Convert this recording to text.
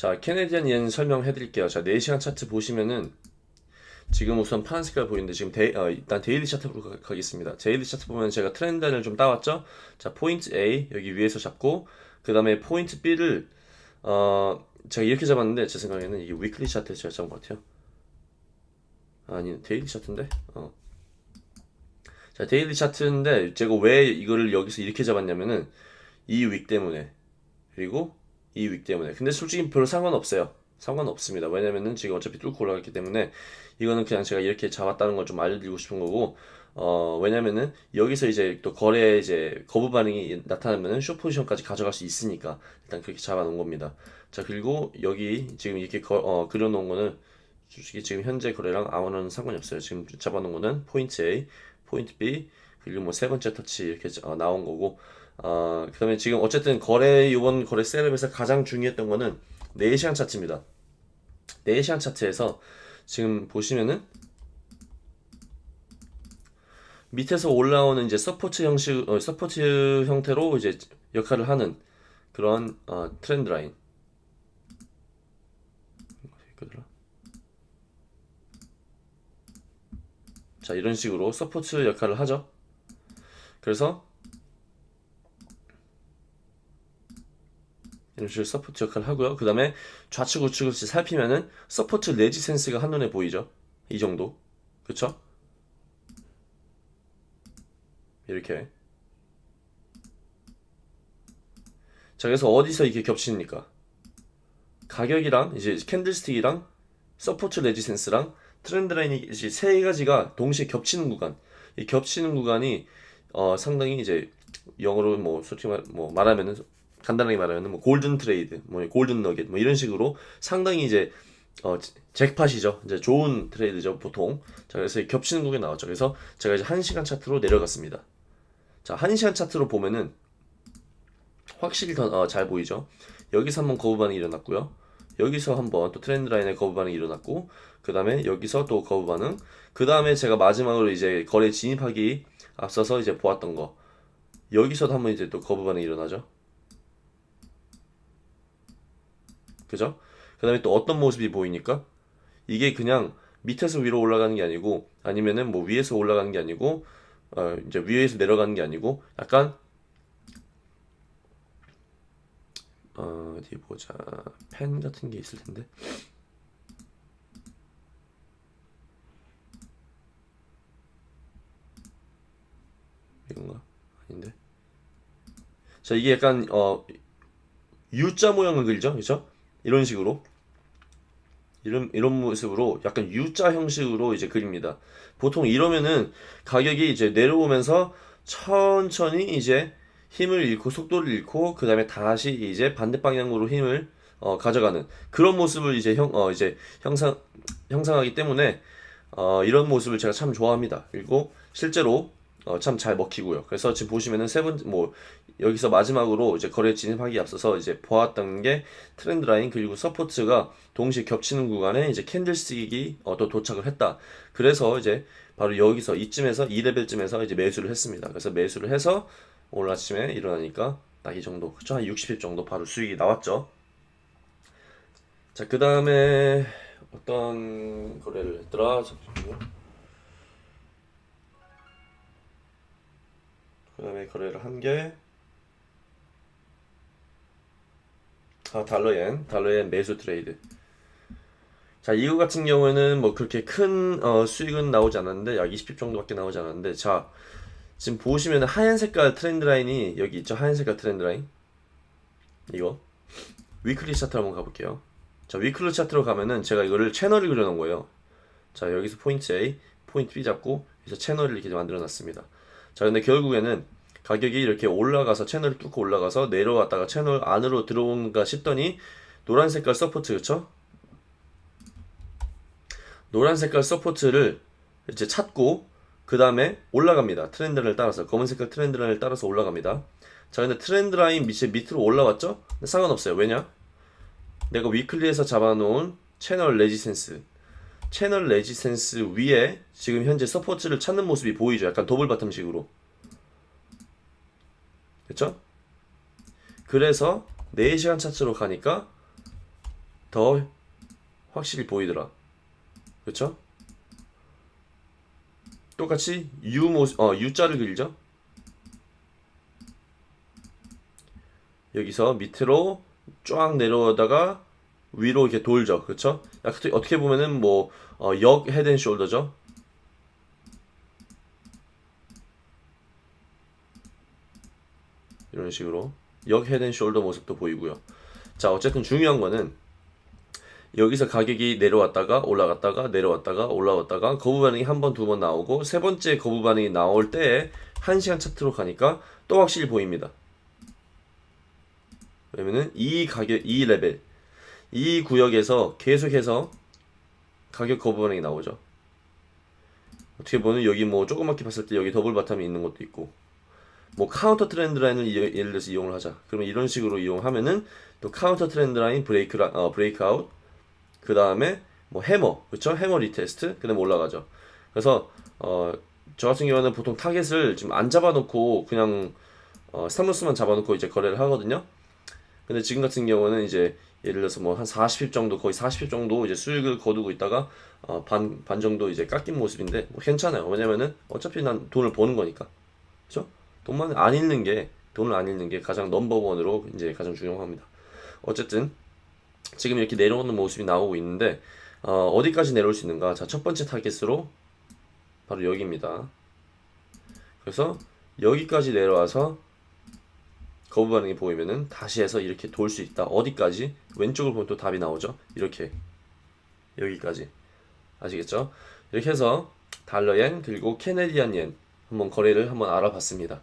자, Canadian Yen 설명해 드릴게요. 자, 4시간 차트 보시면은 지금 우선 파란 색깔 보이는데 지금 dai-, 어, 일단 daily 차트로 가, 가겠습니다. daily 차트 보면 제가 trend line을 좀 따왔죠? 자, 포인트 A 여기 위에서 잡고 그 다음에 포인트 B를 어, 제가 이렇게 잡았는데 제 생각에는 이게 weekly 차트에서 제가 잡은 것 같아요. 아니, daily 차트인데? 어. 자, daily 차트인데 제가 왜 이거를 여기서 이렇게 잡았냐면은 이 윅 때문에 그리고 이윅 때문에. 근데 솔직히 별로 상관없어요. 상관없습니다. 왜냐면은 지금 어차피 뚫고 올라갔기 때문에 이거는 그냥 제가 이렇게 잡았다는 걸 좀 알려드리고 싶은 거고 어 왜냐면은 여기서 이제 또 거래 이제 거부 반응이 나타나면은 쇼 포지션까지 가져갈 수 있으니까 일단 그렇게 잡아놓은 겁니다. 자 그리고 여기 지금 이렇게 거, 어, 그려놓은 거는 솔직히 지금 현재 거래랑 아무런 상관이 없어요. 지금 잡아놓은 거는 포인트 A 포인트 B 그리고 뭐 세 번째 터치 이렇게 어, 나온 거고 어, 그 다음에 지금 어쨌든 거래 이번 거래 setup에서 가장 중요했던 거는 4시간 차트입니다. 4시간 차트에서 지금 보시면은 밑에서 올라오는 이제 support 형식 어, support 형태로 이제 역할을 하는 그런 어, trend line. 자 이런 식으로 support 역할을 하죠. 그래서 이런 support 역할을 하고요. 그 다음에 좌측 우측을 살피면은 support resistance가 한눈에 보이죠? 이 정도. 그쵸? 이렇게. 자 그래서 어디서 이게 겹치니까? 가격이랑 이제 candlestick이랑 support resistance랑 trend line이 이제 세 가지가 동시에 겹치는 구간. 이 겹치는 구간이 어 상당히 이제 영어로 뭐 솔직히 말, 뭐 말하면은 간단하게 말하면은 뭐 golden trade 뭐 golden nugget 뭐 이런 식으로 상당히 이제 어 잭팟이죠. 이제 좋은 trade죠 보통. 자 그래서 겹치는 구간이 나왔죠. 그래서 제가 이제 1시간 차트로 내려갔습니다. 자 1시간 차트로 보면은 확실히 더잘 어, 보이죠? 여기서 한번 거부 반응이 일어났고요. 여기서 한번 또 트렌드 라인의 거부 반응이 일어났고 그 다음에 여기서 또 거부 반응. 그 다음에 제가 마지막으로 이제 거래 진입하기 앞서서 이제 보았던 거. 여기서도 한번 이제 또 거부 반응이 일어나죠 그죠? 그 다음에 또 어떤 모습이 보이니까? 이게 그냥 밑에서 위로 올라가는 게 아니고 아니면은 뭐 위에서 올라가는 게 아니고 어 이제 위에서 내려가는 게 아니고 약간 어, 어디 보자. 펜 같은 게 있을 텐데. 이건가? 아닌데? 자 이게 약간 어 U자 모양을 그리죠? 그죠 이런 식으로 이런 이런 모습으로 약간 U자 형식으로 이제 그립니다 보통 이러면은 가격이 이제 내려오면서 천천히 이제 힘을 잃고 속도를 잃고 그 다음에 다시 이제 반대 방향으로 힘을 어, 가져가는 그런 모습을 이제 형 어, 이제 형상 형상하기 때문에 어, 이런 모습을 제가 참 좋아합니다. 그리고 실제로 어, 참 잘 먹히고요. 그래서 지금 보시면은 세번 뭐 여기서 마지막으로 이제 거래 진입하기 앞서서 이제 보았던 게 trend line 그리고 support가 동시에 겹치는 구간에 이제 candlestick이 어, 또 도착을 했다. 그래서 이제 바로 여기서 이쯤에서 2레벨쯤에서 이제 매수를 했습니다. 그래서 매수를 해서 오늘 아침에 일어나니까 딱 이 정도 그쵸 한 60일 정도 바로 수익이 나왔죠 자 그 다음에 어떤 거래를 했더라 잠시만요 그 다음에 거래를 한게 아 달러엔 달러엔 매수 트레이드. 자 이거 같은 경우에는 뭐 그렇게 큰 어, 수익은 나오지 않았는데 약 20 pip 정도밖에 나오지 않았는데 자 지금 보시면 하얀 색깔 trend line이 여기 있죠? 하얀 색깔 trend line? 이거? weekly 차트로 한번 가볼게요. 자 weekly 차트로 가면은 제가 이거를 채널을 그려놓은 거예요. 자 여기서 포인트 A 포인트 B 잡고 그래서 채널을 이렇게 만들어 놨습니다 자 근데 결국에는 가격이 이렇게 올라가서 채널을 뚫고 올라가서 내려왔다가 채널 안으로 들어온가 싶더니 노란 색깔 support 그쵸 노란 색깔 support를 이제 찾고 그 다음에 올라갑니다. trend를 따라서 검은 색깔 trend line을 따라서 올라갑니다. 자 근데 trend line 밑에 밑으로 올라왔죠? 상관없어요. 왜냐? 내가 weekly에서 잡아놓은 채널 resistance 채널 resistance 위에 지금 현재 support를 찾는 모습이 보이죠. 약간 double bottom식으로 됐죠? 그래서 4시간 차트로 가니까 더 확실히 보이더라. 그쵸? 똑같이 U 모습, 어, U자를 그리죠? 여기서 밑으로 쫙 내려오다가 위로 이렇게 돌죠. 그쵸? 어떻게, 보면은 뭐, 어, 역 헤드앤숄더죠? 이런 식으로. 역 head and shoulder 모습도 보이고요. 자, 어쨌든 중요한 거는 여기서 가격이 내려왔다가 올라갔다가 내려왔다가 올라왔다가 거부 반응이 한 번, 두 번 나오고 세 번째 거부 반응이 나올 때 1시간 차트로 가니까 또 확실히 보입니다. 왜냐면은 이 가격, 이 레벨, 이 구역에서 계속해서 가격 거부 반응이 나오죠. 어떻게 보면 여기 뭐 조그맣게 봤을 때 여기 double bottom이 있는 것도 있고 뭐 counter trend line을 이- 예를 들어서 이용을 하자. 그러면 이런 식으로 이용하면은 또 counter trend line break 라, 어, break out 그 다음에 뭐 해머 그쵸 hammer retest 그 다음에 올라가죠 그래서 어, 저 같은 경우는 보통 타겟을 지금 안 잡아놓고 그냥 어, stop loss만 잡아놓고 이제 거래를 하거든요 근데 지금 같은 경우는 이제 예를 들어서 뭐 한 40 pip 정도 거의 40 pip 정도 이제 수익을 거두고 있다가 어, 반, 반 정도 이제 깎인 모습인데 뭐 괜찮아요 왜냐면은 어차피 난 돈을 버는 거니까 그죠 돈만 안 잃는 게 돈을 안 잃는 게 가장 넘버원으로 이제 가장 중요합니다 어쨌든 지금 이렇게 내려오는 모습이 나오고 있는데 어, 디까지 내려올 수 있는가? 자, 첫 번째 타겟으로 바로 여기입니다. 그래서 여기까지 내려와서 거부 반응이 보이면은 다시 해서 이렇게 돌 수 있다. 어디까지? 왼쪽을 보면 또 답이 나오죠. 이렇게 여기까지 아시겠죠? 이렇게 해서 달러엔 그리고 캐네디안 옌 한번 거래를 한번 알아봤습니다.